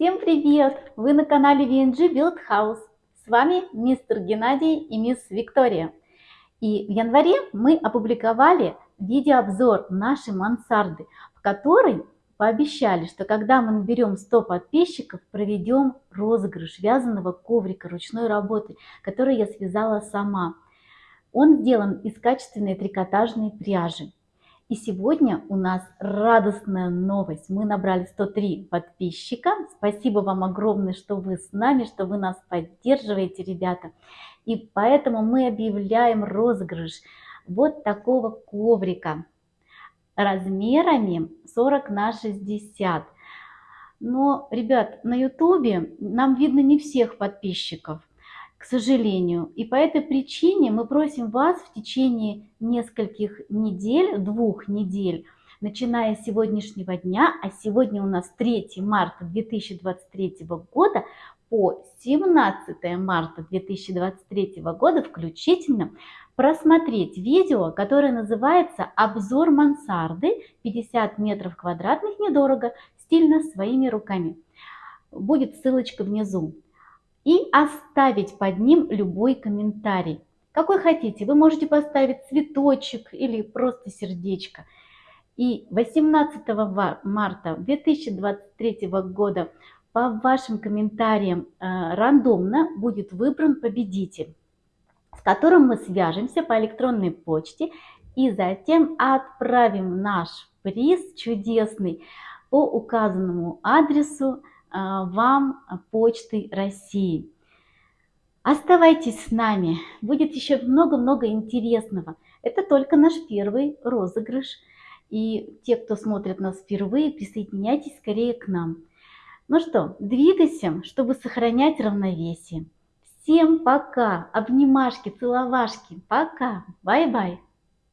Всем привет! Вы на канале VNG Build House. С вами мистер Геннадий и мисс Виктория. И в январе мы опубликовали видеообзор нашей мансарды, в которой пообещали, что когда мы наберем 100 подписчиков, проведем розыгрыш вязаного коврика ручной работы, который я связала сама. Он сделан из качественной трикотажной пряжи. И сегодня у нас радостная новость. Мы набрали 103 подписчика. Спасибо вам огромное, что вы с нами, что вы нас поддерживаете, ребята. И поэтому мы объявляем розыгрыш вот такого коврика размерами 40 на 60. Но, ребят, на ютубе нам видно не всех подписчиков к сожалению. И по этой причине мы просим вас в течение нескольких недель, двух недель, начиная с сегодняшнего дня, а сегодня у нас 3 марта 2023 года, по 17 марта 2023 года включительно просмотреть видео, которое называется «Обзор мансарды 50 метров квадратных недорого, стильно своими руками». Будет ссылочка внизу и оставить под ним любой комментарий. Какой хотите, вы можете поставить цветочек или просто сердечко. И 18 марта 2023 года по вашим комментариям э, рандомно будет выбран победитель, с которым мы свяжемся по электронной почте и затем отправим наш приз чудесный по указанному адресу вам почтой России. Оставайтесь с нами, будет еще много-много интересного. Это только наш первый розыгрыш. И те, кто смотрит нас впервые, присоединяйтесь скорее к нам. Ну что, двигайся, чтобы сохранять равновесие. Всем пока, обнимашки, целовашки, пока, bye-bye.